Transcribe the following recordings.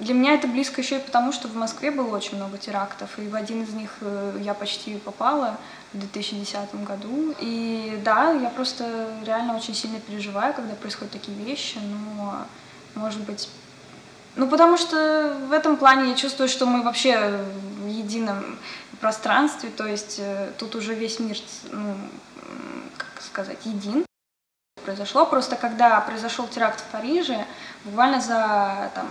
Для меня это близко еще и потому, что в Москве было очень много терактов, и в один из них э, я почти попала в 2010 году. И да, я просто реально очень сильно переживаю, когда происходят такие вещи, но, может быть... Ну, потому что в этом плане я чувствую, что мы вообще в едином пространстве, то есть э, тут уже весь мир, ну, как сказать, един произошло. Просто когда произошел теракт в Париже, буквально за, там,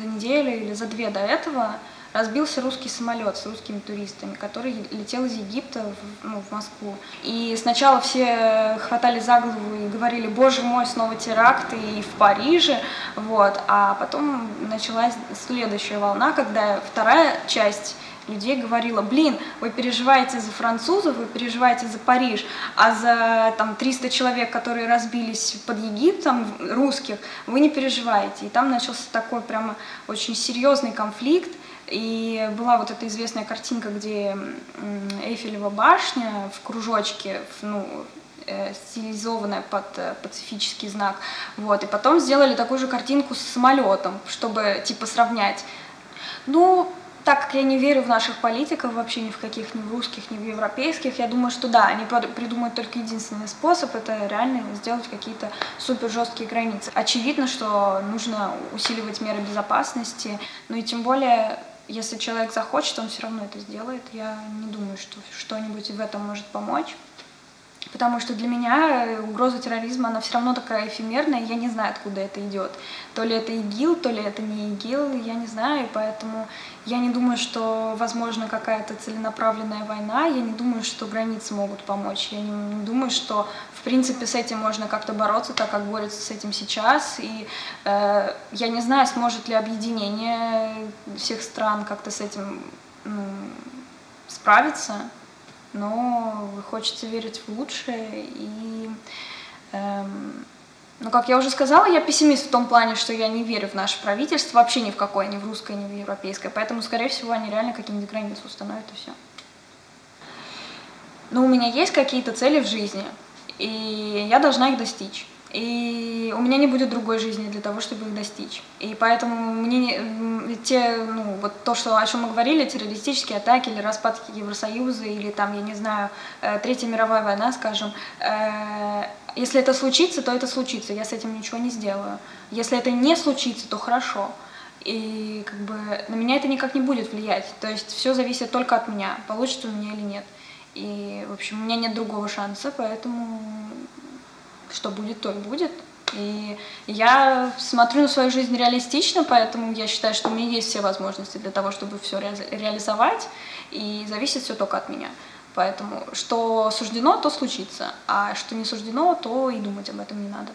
за неделю или за две до этого разбился русский самолет с русскими туристами, который летел из Египта в, ну, в Москву. И сначала все хватали за голову и говорили, боже мой, снова теракт и в Париже, вот. А потом началась следующая волна, когда вторая часть людей говорила, блин, вы переживаете за французов, вы переживаете за Париж, а за там 300 человек, которые разбились под Египтом, русских, вы не переживаете. И там начался такой прямо очень серьезный конфликт, и была вот эта известная картинка, где Эйфелева башня в кружочке, ну, э, стилизованная под э, пацифический знак, вот, и потом сделали такую же картинку с самолетом, чтобы, типа, сравнять. Ну, так как я не верю в наших политиков, вообще ни в каких, ни в русских, ни в европейских, я думаю, что да, они придумают только единственный способ, это реально сделать какие-то супер жесткие границы. Очевидно, что нужно усиливать меры безопасности, ну и тем более, если человек захочет, он все равно это сделает. Я не думаю, что что-нибудь в этом может помочь. Потому что для меня угроза терроризма, она все равно такая эфемерная, я не знаю, откуда это идет. То ли это ИГИЛ, то ли это не ИГИЛ, я не знаю, и поэтому я не думаю, что возможно какая-то целенаправленная война, я не думаю, что границы могут помочь, я не, не думаю, что в принципе с этим можно как-то бороться, так как борются с этим сейчас, и э, я не знаю, сможет ли объединение всех стран как-то с этим ну, справиться, но хочется верить в лучшее. И, эм, ну, как я уже сказала, я пессимист в том плане, что я не верю в наше правительство, вообще ни в какое, ни в русское, ни в европейское. Поэтому, скорее всего, они реально какие-нибудь границы установят и все. Но у меня есть какие-то цели в жизни, и я должна их достичь. И у меня не будет другой жизни для того, чтобы их достичь. И поэтому мне не, те, ну, вот то, что, о чем мы говорили, террористические атаки или распад Евросоюза, или там, я не знаю, э, Третья мировая война, скажем, э, если это случится, то это случится, я с этим ничего не сделаю. Если это не случится, то хорошо. И как бы на меня это никак не будет влиять. То есть все зависит только от меня, получится у меня или нет. И, в общем, у меня нет другого шанса, поэтому что будет, то и будет. И я смотрю на свою жизнь реалистично, поэтому я считаю, что у меня есть все возможности для того, чтобы все реализовать, и зависит все только от меня. Поэтому что суждено, то случится, а что не суждено, то и думать об этом не надо.